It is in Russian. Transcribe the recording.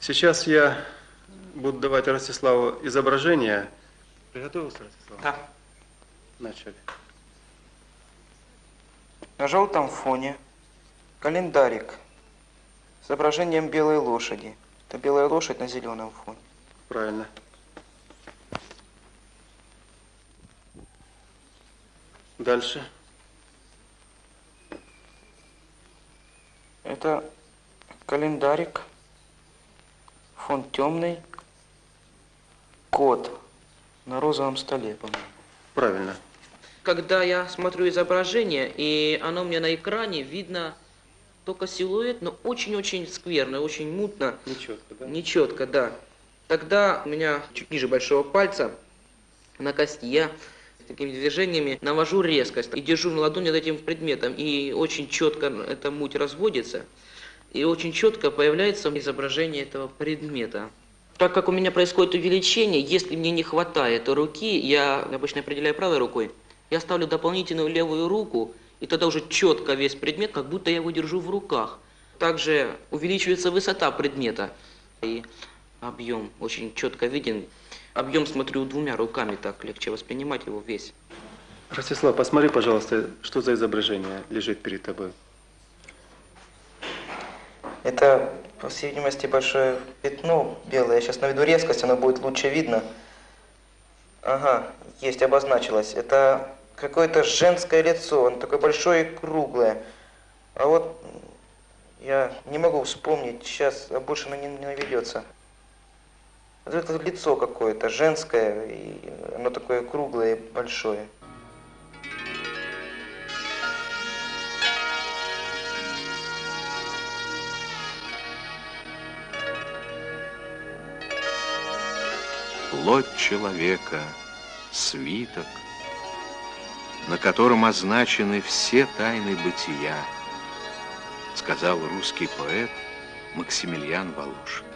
Сейчас я буду давать Ростиславу изображение. Приготовился, Ростислав? Да. Начали. На желтом фоне календарик с изображением белой лошади. Это белая лошадь на зеленом фоне. Правильно. Дальше. Это календарик, фон темный, кот на розовом столе, по-моему. Правильно. Когда я смотрю изображение, и оно мне на экране видно только силуэт, но очень-очень скверно, очень мутно, Нечетко, да? нечетко, да. Тогда у меня чуть ниже большого пальца на кости я такими движениями навожу резкость и держу на ладони над этим предметом, и очень четко эта муть разводится, и очень четко появляется изображение этого предмета. Так как у меня происходит увеличение, если мне не хватает руки, я обычно определяю правой рукой, я ставлю дополнительную левую руку, и тогда уже четко весь предмет, как будто я его держу в руках. Также увеличивается высота предмета, и объем очень четко виден. Объем смотрю двумя руками, так легче воспринимать его весь. Ростислав, посмотри, пожалуйста, что за изображение лежит перед тобой. Это, по всей видимости, большое пятно белое. Я сейчас наведу резкость, оно будет лучше видно. Ага, есть, обозначилось. Это какое-то женское лицо, оно такое большое и круглое. А вот я не могу вспомнить, сейчас а больше оно не, не наведется. Вот это лицо какое-то женское, и оно такое круглое и большое. Плоть человека, свиток, на котором означены все тайны бытия, сказал русский поэт Максимилиан Волошин.